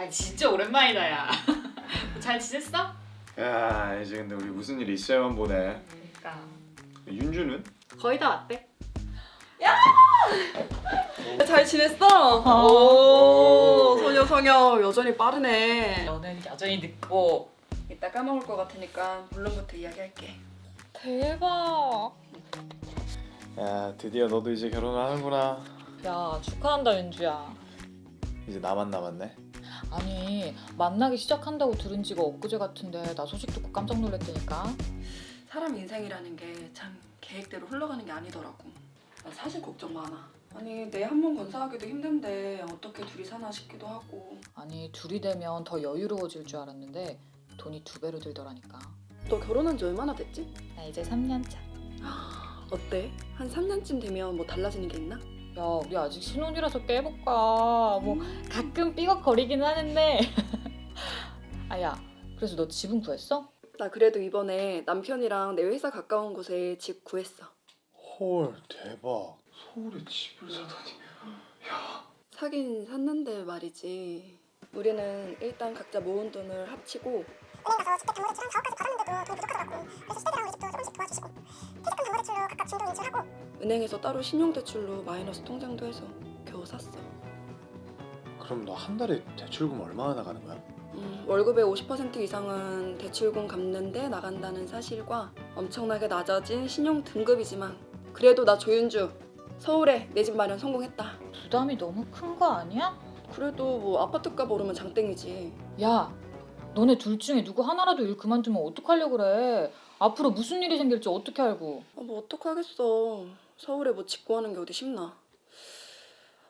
아 진짜 오랜만이다 야. 잘 지냈어? 야 이제 근데 우리 무슨 일 있어야만 보네 그러니까 윤주는? 거의 다 왔대. 잘 지냈어? 오 소녀 소녀 여전히 빠르네 너는 여전히 늦고. 이따 까먹을 것 같으니까 물론부터 이야기할게 대박. 야 드디어 너도 이제 결혼을 하는구나 야 축하한다 윤주야. 이제 나만 남았네 아니 만나기 시작한다고 들은 지가 엊그제 같은데 나 소식 듣고 깜짝 놀랐다니까. 사람 인생이라는 게 참 계획대로 흘러가는 게 아니더라고 나 사실 걱정 많아 아니 내한번 건사하기도 힘든데 어떻게 둘이 사나 싶기도 하고 아니 둘이 되면 더 여유로워질 줄 알았는데 돈이 두 배로 들더라니까. 너 결혼한 지 얼마나 됐지? 나 이제 3년 차. 어때? 한 3년쯤 되면 뭐 달라지는 게 있나? 야 우리 아직 신혼이라서 깨볼까? 뭐 가끔 삐걱거리긴 하는데. 아야 그래서 너 집은 구했어? 나 그래도 이번에 남편이랑 내 회사 가까운 곳에 집 구했어. 헐 대박. 서울에 집을 사다니. 사긴 샀는데 말이지. 우리는 일단 각자 모은 돈을 합치고 은행 가서 주택 담보 대출한 4억까지 받았는데도 돈이 부족하더라고. 그래서 시댁이랑 우리 집도 조금씩 도와주시고. 퇴직금 담보 대출로 각각 진도 인출하고 은행에서 따로 신용대출로 마이너스 통장도 해서 겨우 샀어. 그럼 너 한 달에 대출금 얼마나 나가는 거야? 음, 월급의 50% 이상은 대출금 갚는데 나간다는 사실과 엄청나게 낮아진 신용 등급이지만 그래도 나 조윤주 서울에 내 집 마련 성공했다. 부담이 너무 큰 거 아니야? 그래도 뭐 아파트값 오르면 장땡이지. 야 너네 둘 중에 누구 하나라도 일 그만두면 어떡하려고 그래 앞으로 무슨 일이 생길지 어떻게 알고 아, 뭐 어떡하겠어. 서울에 뭐 짓고 하는 게 어디 쉽나.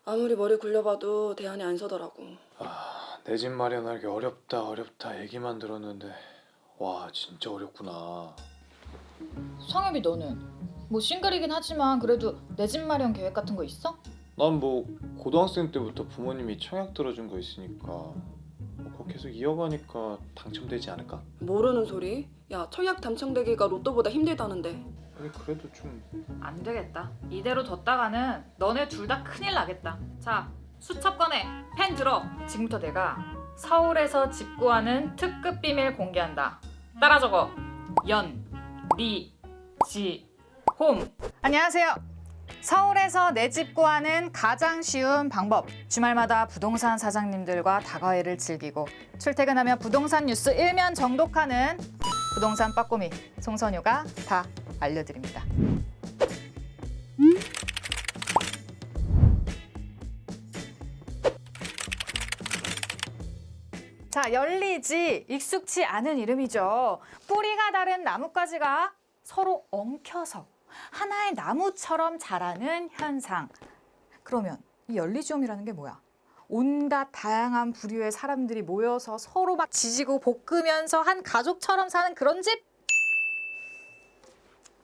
아무리 머리 굴려봐도 대안이 안 서더라고. 아 내 집 마련하기 어렵다 어렵다 얘기만 들었는데 와 진짜 어렵구나 성엽이 너는 뭐 싱글이긴 하지만 그래도 내 집 마련 계획 같은 거 있어? 난 뭐 고등학생 때부터 부모님이 청약 들어준 거 있으니까 뭐 그거 계속 이어가니까 당첨되지 않을까? 모르는 소리? 야 청약 당첨되기가 로또보다 힘들다는데 아니 그래도 좀 안 되겠다. 이대로 뒀다가는 너네 둘 다 큰일 나겠다. 자, 수첩 꺼내. 펜 들어. 지금부터 내가 서울에서 집 구하는 특급 비밀 공개한다. 따라 적어. 연, 리, 지, 홈. 안녕하세요. 서울에서 내 집 구하는 가장 쉬운 방법. 주말마다 부동산 사장님들과 다과회를 즐기고 출퇴근하며 부동산 뉴스 일면 정독하는 부동산 빠꼬미 송선효가 다 알려드립니다. 자, 열리지 익숙치 않은 이름이죠. 뿌리가 다른 나뭇가지가 서로 엉켜서 하나의 나무처럼 자라는 현상. 그러면 이 열리지움이라는 게 뭐야? 온갖 다양한 부류의 사람들이 모여서 서로 막 지지고 볶으면서 한 가족처럼 사는 그런 집?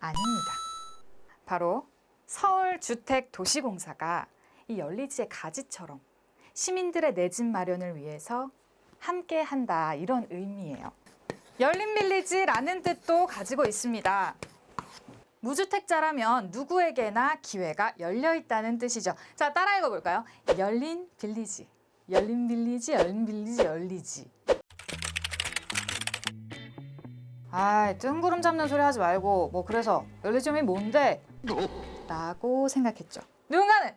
아닙니다. 바로 서울주택도시공사가 이 열리지의 가지처럼 시민들의 내 집 마련을 위해서 함께 한다 이런 의미예요. 열린빌리지라는 뜻도 가지고 있습니다. 무주택자라면 누구에게나 기회가 열려 있다는 뜻이죠. 자, 따라 읽어볼까요? 열린 빌리지, 열린 빌리지, 열린 빌리지, 열리지. 아, 뜬구름 잡는 소리 하지 말고 뭐 그래서 열리점이 뭔데? 라고 생각했죠. 누군가는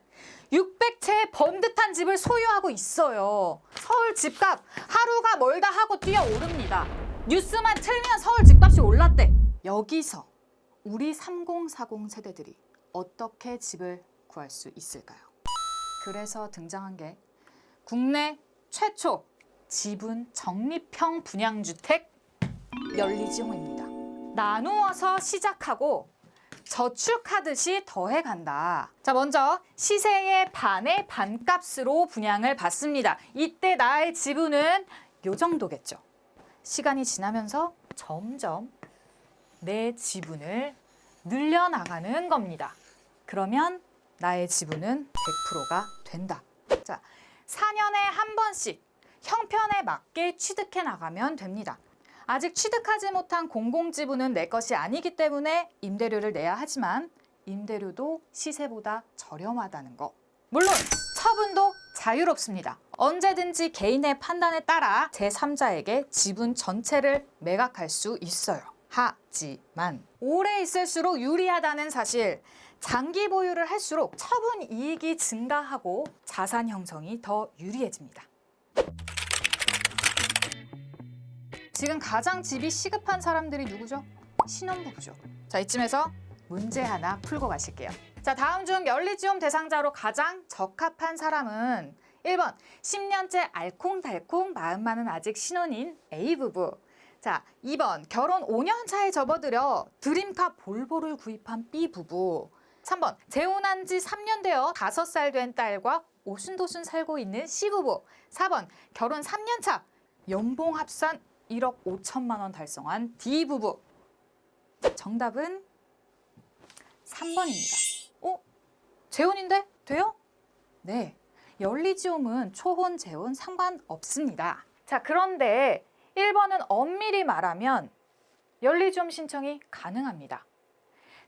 600채의 번듯한 집을 소유하고 있어요. 서울 집값 하루가 멀다 하고 뛰어오릅니다. 뉴스만 틀면 서울 집값이 올랐대. 여기서 우리 3040 세대들이 어떻게 집을 구할 수 있을까요? 그래서 등장한 게 국내 최초 지분 적립형 분양주택 열리지호입니다. 나누어서 시작하고 저축하듯이 더해간다. 자, 먼저 시세의 반의 반값으로 분양을 받습니다. 이때 나의 지분은 요 정도겠죠. 시간이 지나면서 점점 내 지분을 늘려나가는 겁니다. 그러면 나의 지분은 100%가 된다. 자, 4년에 한 번씩 형편에 맞게 취득해 나가면 됩니다. 아직 취득하지 못한 공공지분은 내 것이 아니기 때문에 임대료를 내야 하지만 임대료도 시세보다 저렴하다는 거. 물론 처분도 자유롭습니다. 언제든지 개인의 판단에 따라 제3자에게 지분 전체를 매각할 수 있어요. 하지만 오래 있을수록 유리하다는 사실, 장기 보유를 할수록 처분 이익이 증가하고 자산 형성이 더 유리해집니다. 지금 가장 집이 시급한 사람들이 누구죠? 신혼부부죠. 자, 이쯤에서 문제 하나 풀고 가실게요. 자, 다음 중 연리지원 대상자로 가장 적합한 사람은 1번 10년째 알콩달콩 마음만은 아직 신혼인 A부부 자, 2번 결혼 5년 차에 접어들여 드림카 볼보를 구입한 B부부 3번 재혼한 지 3년 되어 5살 된 딸과 오순도순 살고 있는 C부부 4번 결혼 3년 차 연봉 합산 1억 5천만 원 달성한 D부부 정답은 3번입니다. 어? 재혼인데? 돼요? 네. 연리지움은 초혼, 재혼 상관없습니다. 자, 그런데 1번은 엄밀히 말하면 연리지움 신청이 가능합니다.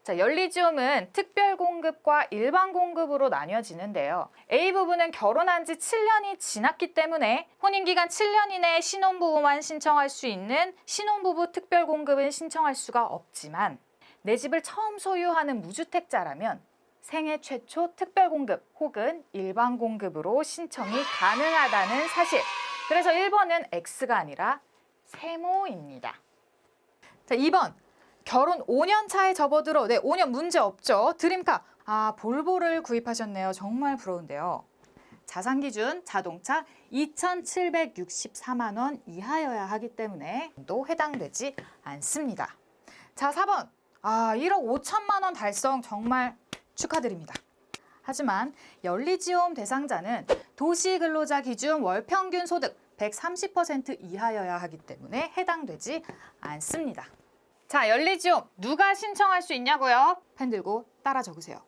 자, 연리지움은 특별 공급과 일반 공급으로 나뉘어지는데요. A 부부는 결혼한 지 7년이 지났기 때문에 혼인 기간 7년 이내에 신혼부부만 신청할 수 있는 신혼부부 특별 공급은 신청할 수가 없지만 내 집을 처음 소유하는 무주택자라면 생애 최초 특별 공급 혹은 일반 공급으로 신청이 가능하다는 사실. 그래서 1번은 X가 아니라 세모입니다. 자, 2번. 결혼 5년 차에 접어들어 네, 5년 문제 없죠. 드림카. 아, 볼보를 구입하셨네요. 정말 부러운데요. 자산 기준 자동차 2,764만 원 이하여야 하기 때문에 또 해당되지 않습니다. 자, 4번. 아, 1억 5천만 원 달성 정말 축하드립니다. 하지만 연리지원 대상자는 도시근로자 기준 월평균 소득 130% 이하여야 하기 때문에 해당되지 않습니다. 자, 연리지원 누가 신청할 수 있냐고요? 펜 들고 따라 적으세요.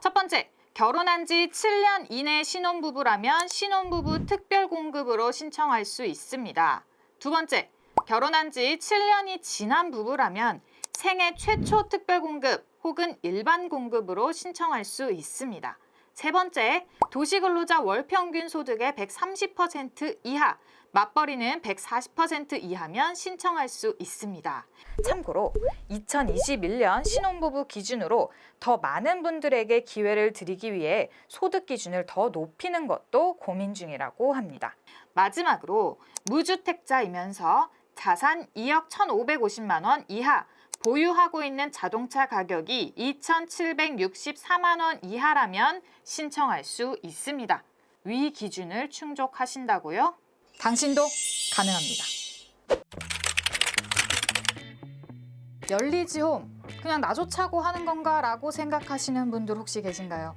첫 번째, 결혼한 지 7년 이내 신혼부부라면 신혼부부 특별공급으로 신청할 수 있습니다. 두 번째, 결혼한 지 7년이 지난 부부라면 생애 최초 특별공급 혹은 일반 공급으로 신청할 수 있습니다. 세 번째, 도시근로자 월평균 소득의 130% 이하, 맞벌이는 140% 이하면 신청할 수 있습니다. 참고로 2021년 신혼부부 기준으로 더 많은 분들에게 기회를 드리기 위해 소득 기준을 더 높이는 것도 고민 중이라고 합니다. 마지막으로 무주택자이면서 자산 2억 1,550만 원 이하, 보유하고 있는 자동차 가격이 2,764만 원 이하라면 신청할 수 있습니다. 위 기준을 충족하신다고요? 당신도 가능합니다. 열리지홈 그냥 나조차고 하는 건가 라고 생각하시는 분들 혹시 계신가요?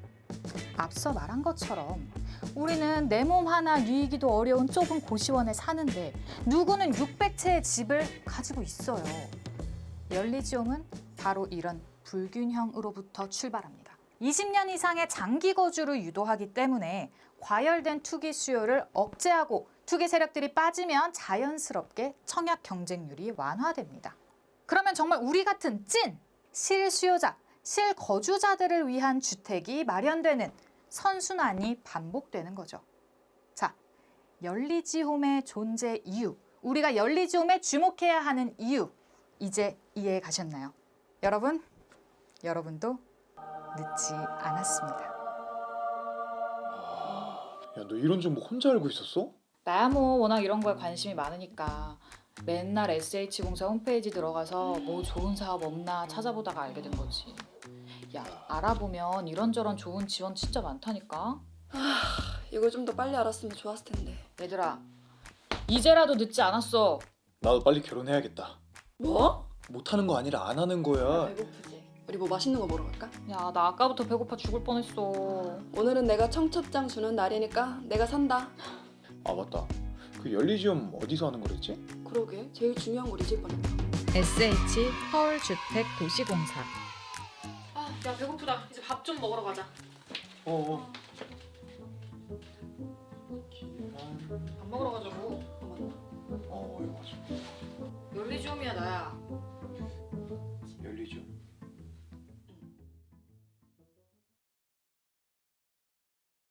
앞서 말한 것처럼 우리는 내 몸 하나 누이기도 어려운 좁은 고시원에 사는데 누구는 600채의 집을 가지고 있어요. 열리지홈은 바로 이런 불균형으로부터 출발합니다. 20년 이상의 장기 거주를 유도하기 때문에 과열된 투기 수요를 억제하고 투기 세력들이 빠지면 자연스럽게 청약 경쟁률이 완화됩니다. 그러면 정말 우리 같은 찐 실수요자, 실거주자들을 위한 주택이 마련되는 선순환이 반복되는 거죠. 자, 열리지홈의 존재 이유, 우리가 열리지홈에 주목해야 하는 이유, 이제 이해해 가셨나요? 여러분, 여러분도 늦지 않았습니다. 야 너 이런 정보 혼자 알고 있었어? 나야 뭐 워낙 이런 거에 관심이 많으니까 맨날 SH공사 홈페이지 들어가서 뭐 좋은 사업 없나 찾아보다가 알게 된 거지. 야, 알아보면 이런저런 좋은 지원 진짜 많다니까. 이걸 좀더 빨리 알았으면 좋았을 텐데. 얘들아, 이제라도 늦지 않았어. 나도 빨리 결혼해야겠다. 뭐? 못하는 거 아니라 안 하는 거야. 배고프지. 우리 뭐 맛있는 거 먹으러 갈까? 야, 나 아까부터 배고파 죽을 뻔했어. 오늘은 내가 청첩장 주는 날이니까 내가 산다. 아 맞다. 그 연리지엄 어디서 하는 거랬지? 그러게 제일 중요한 걸 잊을 뻔했다. SH 서울주택도시공사. 아, 야 배고프다. 이제 밥 좀 먹으러 가자. 어. 어. 밥 먹으러 가자고. 借的呀。